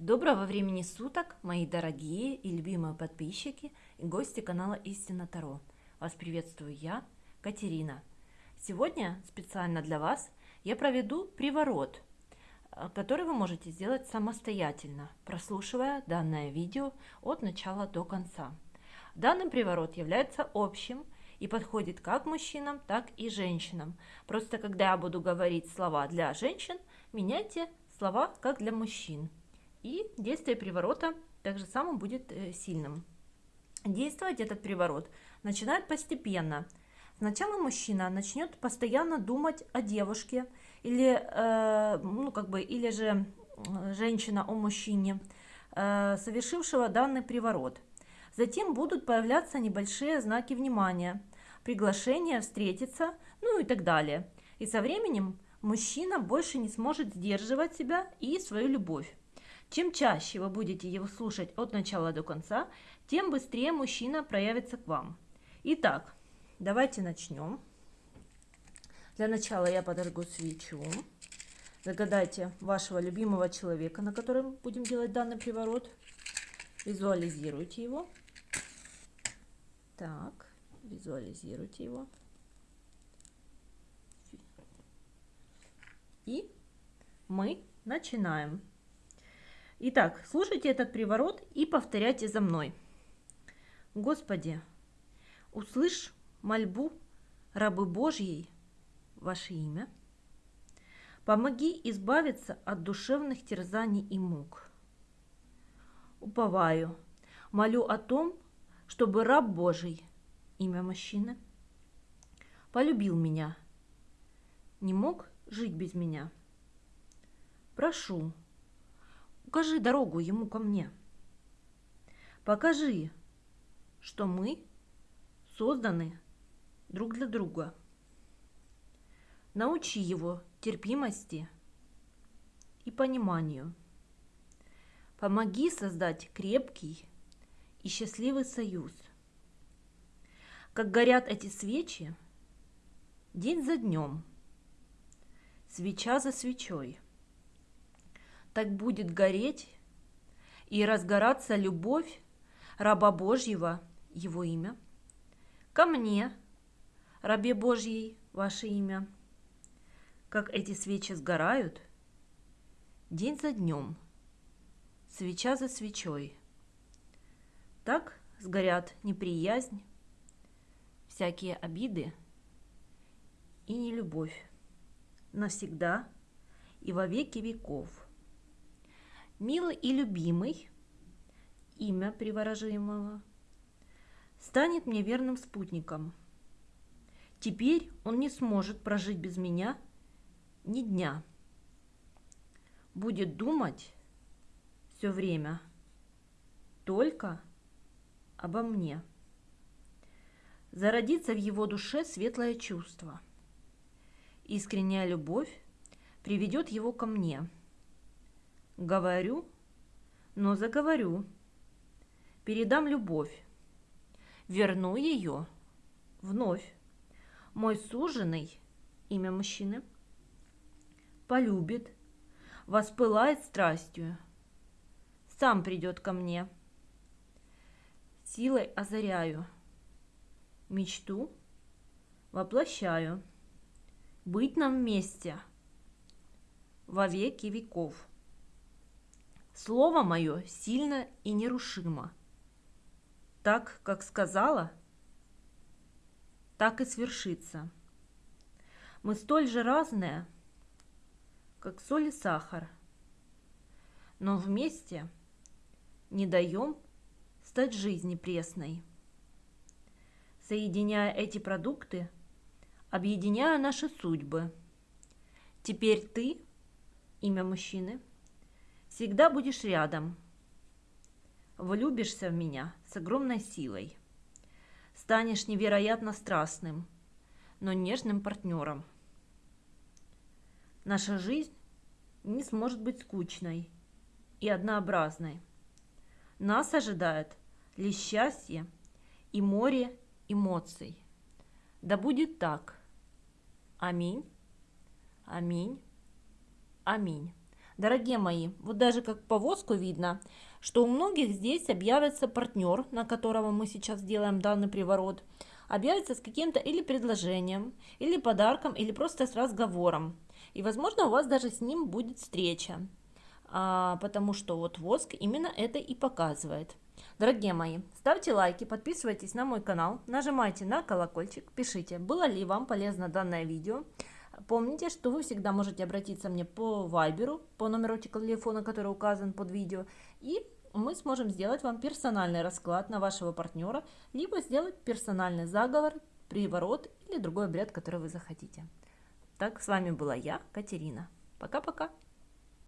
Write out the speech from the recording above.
Доброго времени суток, мои дорогие и любимые подписчики и гости канала Истина Таро. Вас приветствую я, Катерина. Сегодня специально для вас я проведу приворот, э, который вы можете сделать самостоятельно, прослушивая данное видео от начала до конца. Данный приворот является общим и подходит как мужчинам, так и женщинам. Просто когда я буду говорить слова для женщин, меняйте слова как для мужчин и действие приворота также само будет э, сильным. Действовать этот приворот начинает постепенно. Сначала мужчина начнет постоянно думать о девушке или, э, ну, как бы, или же женщина о мужчине, э, совершившего данный приворот. Затем будут появляться небольшие знаки внимания, приглашения встретиться, ну и так далее. И со временем мужчина больше не сможет сдерживать себя и свою любовь. Чем чаще вы будете его слушать от начала до конца, тем быстрее мужчина проявится к вам. Итак, давайте начнем. Для начала я подожгу свечу. Загадайте вашего любимого человека, на котором будем делать данный приворот. Визуализируйте его. Так, визуализируйте его. И мы начинаем. Итак, слушайте этот приворот и повторяйте за мной. Господи, услышь мольбу рабы Божьей, ваше имя. Помоги избавиться от душевных терзаний и мук. Уповаю, молю о том, чтобы раб Божий, имя мужчины, полюбил меня, не мог жить без меня. Прошу, Укажи дорогу ему ко мне. Покажи, что мы созданы друг для друга. Научи его терпимости и пониманию. Помоги создать крепкий и счастливый союз. Как горят эти свечи, день за днем, свеча за свечой – так будет гореть и разгораться любовь раба Божьего, его имя, ко мне, рабе Божьей, ваше имя, как эти свечи сгорают, день за днем, свеча за свечой. Так сгорят неприязнь, всякие обиды и нелюбовь навсегда и во веки веков – милый и любимый, имя приворожимого, станет мне верным спутником. Теперь он не сможет прожить без меня ни дня. Будет думать все время только обо мне. Зародится в его душе светлое чувство. Искренняя любовь приведет его ко мне – Говорю, но заговорю. Передам любовь. Верну ее вновь. Мой суженый, имя мужчины, полюбит, воспылает страстью. Сам придет ко мне. Силой озаряю. Мечту воплощаю. Быть нам вместе во веки веков. Слово мое сильно и нерушимо. Так, как сказала, так и свершится. Мы столь же разные, как соль и сахар, но вместе не даем стать жизни пресной. Соединяя эти продукты, объединяя наши судьбы. Теперь ты, имя мужчины – Всегда будешь рядом. Влюбишься в меня с огромной силой. Станешь невероятно страстным, но нежным партнером. Наша жизнь не сможет быть скучной и однообразной. Нас ожидает лишь счастье и море эмоций. Да будет так. Аминь. Аминь. Аминь. Дорогие мои, вот даже как по воску видно, что у многих здесь объявится партнер, на которого мы сейчас делаем данный приворот, объявится с каким-то или предложением, или подарком, или просто с разговором. И, возможно, у вас даже с ним будет встреча, а, потому что вот воск именно это и показывает. Дорогие мои, ставьте лайки, подписывайтесь на мой канал, нажимайте на колокольчик, пишите, было ли вам полезно данное видео. Помните, что вы всегда можете обратиться мне по вайберу, по номеру телефона, который указан под видео, и мы сможем сделать вам персональный расклад на вашего партнера, либо сделать персональный заговор, приворот или другой обряд, который вы захотите. Так, с вами была я, Катерина. Пока-пока.